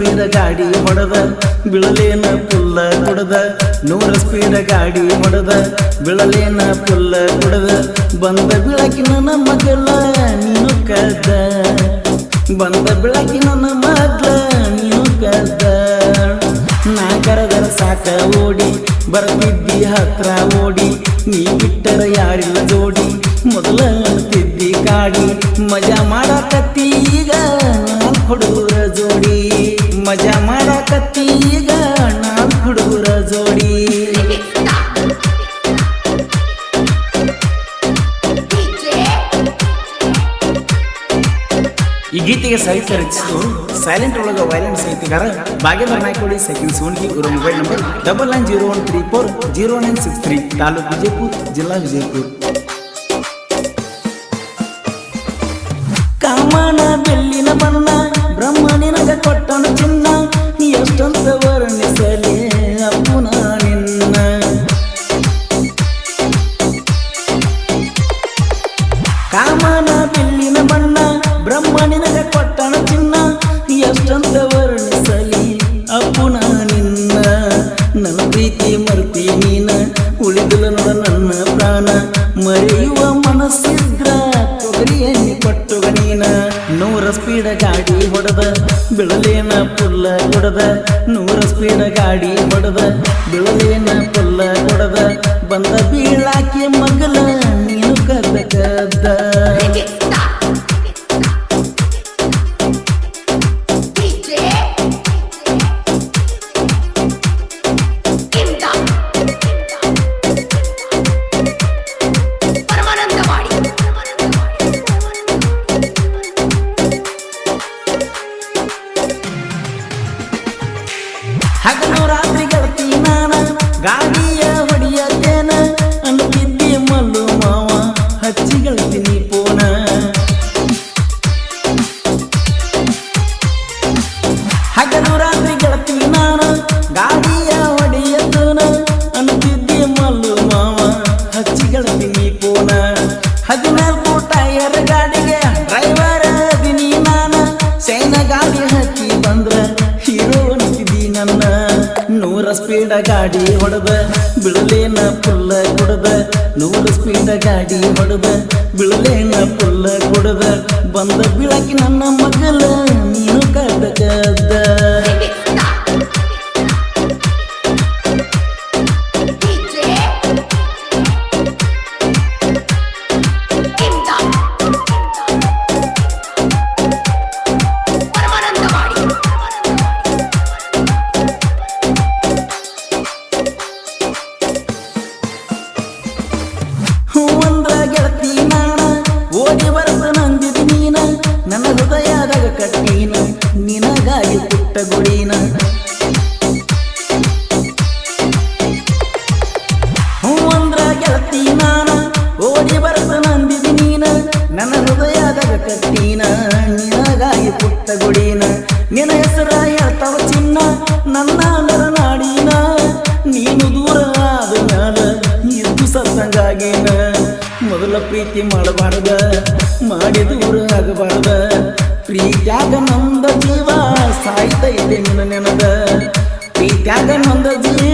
Speed ಗಾಡಿ ಹೊಡೆದ, ಬಿಳಲೇನ ಪುಲ್ಲ ಕೊಡದ. ನೂರ ಸ್ಪೀಡ್ ಗಾಡಿ ಹೊಡೆದ, ಬಿಳಲೇನ ಪುಲ್ಲ ಕೊಡದ. ಬಂದ ಬೆಳಕಿನ ನಮ್ಮ ಮಗಳ ನೀನು ಕದ ಬಂದ ಬೆಳಕಿನ ನಮ್ಮ ಮಗಳ ನೀನು ಕದ ನಾ ಕರೆದ ಸಾಕ ಓಡಿ, ಬರ್ತಿದ್ದಿ ಹತ್ರ ಓಡಿ. ನೀ ಬಿಟ್ಟರ ಯಾರಿಲ್ಲ ಜೋಡಿ. ಮೊದಲ ತಿದ್ದಿ ಕಾಡಿ. ಮಜಾ ಮಾಡಾಕತ್ತಿ ಈಗ ನಾನ್ ಈ ಗೀತೆಗೆ ಸಾಹಿತ್ಯ ರಚಿಸಿದವರು ಸೈಲೆಂಟ್ ಒಳಗ ವೈಲೆಂಟ್ ಸಾಹಿತ್ಯಗಾರ ಭಾಗ್ಯದ ನಾಯ್ಕೋಡಿ ಸೆಕೆಂಡ್ ಸೋನ್ಗಿ ಇವರ mobile number double nine zero one three four zero nine six three taluk Vijayapura ಜಿಲ್ಲಾ ವಿಜಯಪುರ ಕಾಮನ ಬೆಳ್ಳಿನ ಬಣ್ಣ ಬ್ರಹ್ಮ ನಿನಗ ಕೊಟ್ಟನ ಚಿನ್ನ ಎಷ್ಟಂತ ವರ್ಣಿಸಲಿ ಅಪ್ಪುನ ನಿನ್ನ, ನನ್ನ ಪ್ರೀತಿ ಮರ್ತಿ ನೀನ ಉಳಿದಲ ನೋಡ ನನ್ನ ಪ್ರಾಣ, ಮರೆಯುವ ಮನಸ್ಸಿದ್ರ ತೊಗರಿ ಎಣ್ಣೆ ಕೊಟ್ಟುಗ ನೀನ. ನೂರ ಗಾಡಿ ಹೊಡೆದ, ಬಿಳಲೇನ ಪುಲ್ಲ ಕೊಡದ, ನೂರ ಸ್ಪೀಡ ಗಾಡಿ ಹೊಡೆದ, ಬಿಳಲೇನ ಪುಲ್ಲ ಕೊಡದ, ಬಂದ ಬೀಳಾಕೆ ಮಗಲ ನೀನು ಕದ್ದ ಕದ್ದ. ನನ್ನ ನೂರ ಸ್ಪೀಡ ಗಾಡಿ ಹೊಡೆದ ಬಿಳಲೇನ ಪುಲ್ಲ ಕೊಡದ ನೂರ ಸ್ಪೀಡ ಗಾಡಿ ಹೊಡೆದ ಬಿಳಲೇನ ಪುಲ್ಲ ಕೊಡದ ಬಂದ ಬಿಳಕಿ ನನ್ನ ಮಗಲ ಓಡಿ ಬರಸ ನಂದಿದಿ ನೀನ. ನನ್ನ ಹೃದಯದಾಗ ಕಟ್ಟೀನ. ನಿನಗಾಗಿ ಪುಟ್ಟ ಗುಡಿನ. ಹೂವಂದ್ರ ಗೆಳತಿ ನಾಣ ಓಡಿ ಬರಸ ನಂಬಿದಿ ನೀನ. ನನ್ನ ಹೃದಯದಾಗ ಕಟ್ಟೀನ. ನಿನಗಾಗಿ ಪುಟ್ಟ ಗುಡಿನ. ನಿನ್ನ ಹೆಸರ ಹೇಳ್ತಾವ ಚಿನ್ನ. ನನ್ನ ನರನಾಡಿನ ನೀನು ದೂರ ಆದ ಮ್ಯಾಲ ಇದ್ದು ಸತ್ತಂಗಾಗೇನ ಮೊದಲ ಪ್ರೀತಿ ಮಾಡಬಾರ್ದ ಮಾಡಿ ದೂರ ಆಗಬಾರ್ದ. ಪ್ರೀತ್ಯಾಗ ನಂದ ಜೀವ ಸಾಯ್ತೈತೆ ನಿನ್ನ ನೆನದ. ಪ್ರೀತ್ಯಾಗ ನಂದ ಜೀವ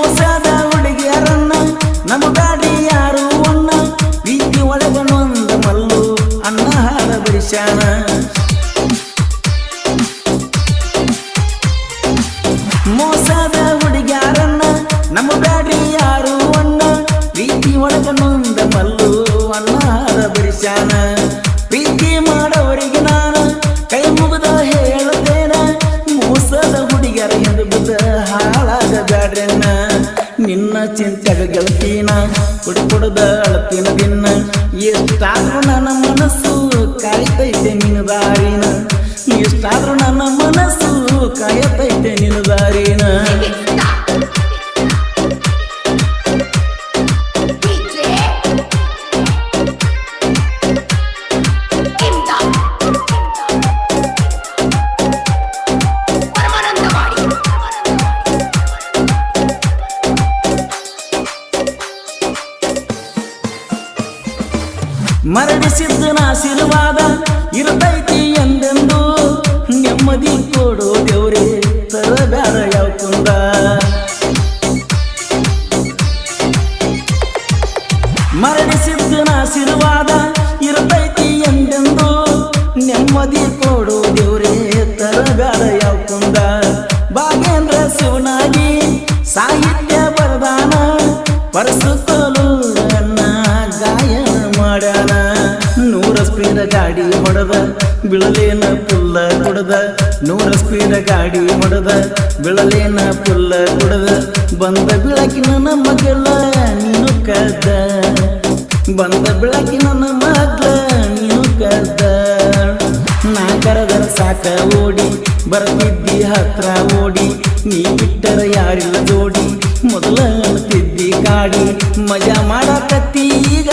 ಮೋಸದ ಹುಡುಗಿಯರನ್ನ ನಮ್ಮ ಗಾಡಿ ಯಾರು ಅನ್ನ ಪ್ರೀತಿ ಒಳಗನೊಂದ ಅನ್ನ ನಿನ್ನ ಗೆಲ್ತೀನ ಕುಡಿ ಕುಡ್ದ ಅಳತಿನ ದಿನ. ಎಷ್ಟಾದ್ರೂ ನನ್ನ ಮನಸ್ಸು ಕಾಯ್ತೈತೆ ನಿನ್ನ ದಾರಿನ. ಎಷ್ಟಾದ್ರೂ ನನ್ನ ಮನಸ್ಸು ಕಾಯತೈತೆ ನಿನ್ನ ದಾರಿನ. ಸಿದ್ಧನ ಆಶೀರ್ವಾದ ಇರತೈತಿ ಎಂದೆಂದು ನೆಮ್ಮದಿ ಕೊಡು ದೇವ್ರಿ ತರಬಾರ ಯಾವ ಕುಂದ? ಆಶೀರ್ವಾದ ಇರತೈತಿ ಎಂದೆಂದು ನೆಮ್ಮದಿ ಕೊಡು ದೇವ್ರಿ ತರಬಾರ ಯಾವ ನೂರ ಸ್ಪೀಡ ಗಾಡಿ ಹೊಡೆದ, ಬಿಳಲೇನ ಪುಲ್ಲ ಕುಡದ. ನೂರ ಸ್ಪೀಡ ಗಾಡಿ ಹೊಡೆದ, ಬಿಳಲೇನ ಪುಲ್ಲ ಕುಡದ. ಬಂದ ಬೆಳಕಿನ ನಮ್ಮ ಗೆಲ್ಲ ನೀನು ಕದ ಬಂದ ಬೆಳಕಿನ ನಮ್ಮ ನೀನು ಕದ ನಾ ಸಾಕ ಓಡಿ, ಬರ್ತಿದ್ದಿ ಹತ್ರ ಓಡಿ. ನೀ ಬಿಟ್ಟರ ಯಾರಿಲ್ಲ ಜೋಡಿ. ಮೊದಲ ತಿದ್ದಿ ಕಾಡಿ. ಮಜಾ ಮಾಡಾಕತ್ತಿ ಈಗ